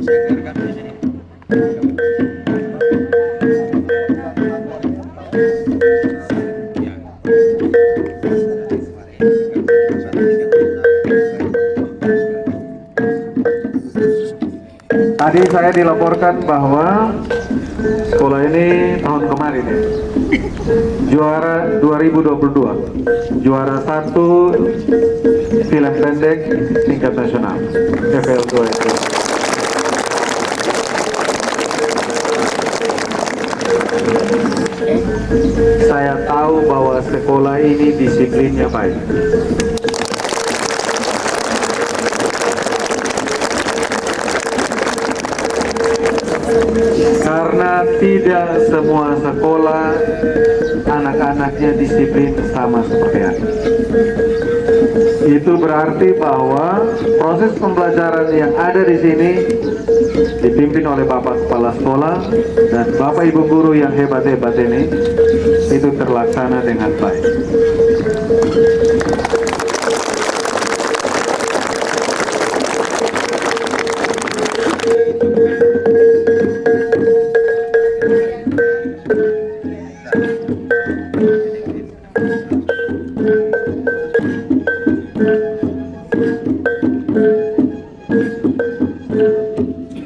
Tadi saya dilaporkan bahwa sekolah ini tahun kemarin ya, juara 2022, juara satu film pendek tingkat nasional, FL2 itu. Saya tahu bahwa sekolah ini disiplinnya baik. Karena tidak semua sekolah anak-anaknya disiplin sama seperti ini. Itu berarti bahwa proses pembelajaran yang ada di sini dipimpin oleh Bapak Kepala Sekolah dan Bapak Ibu Guru yang hebat-hebat ini itu terlaksana dengan baik.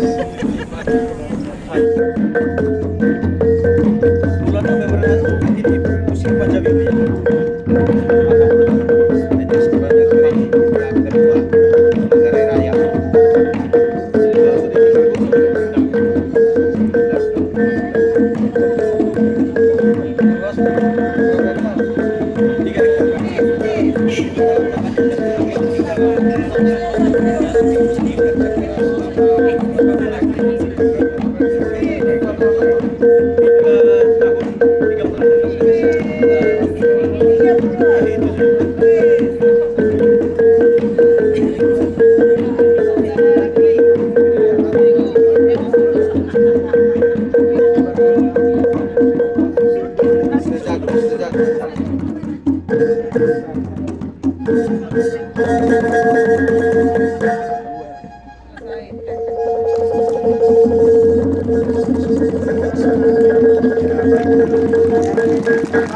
は い Thank you. Yang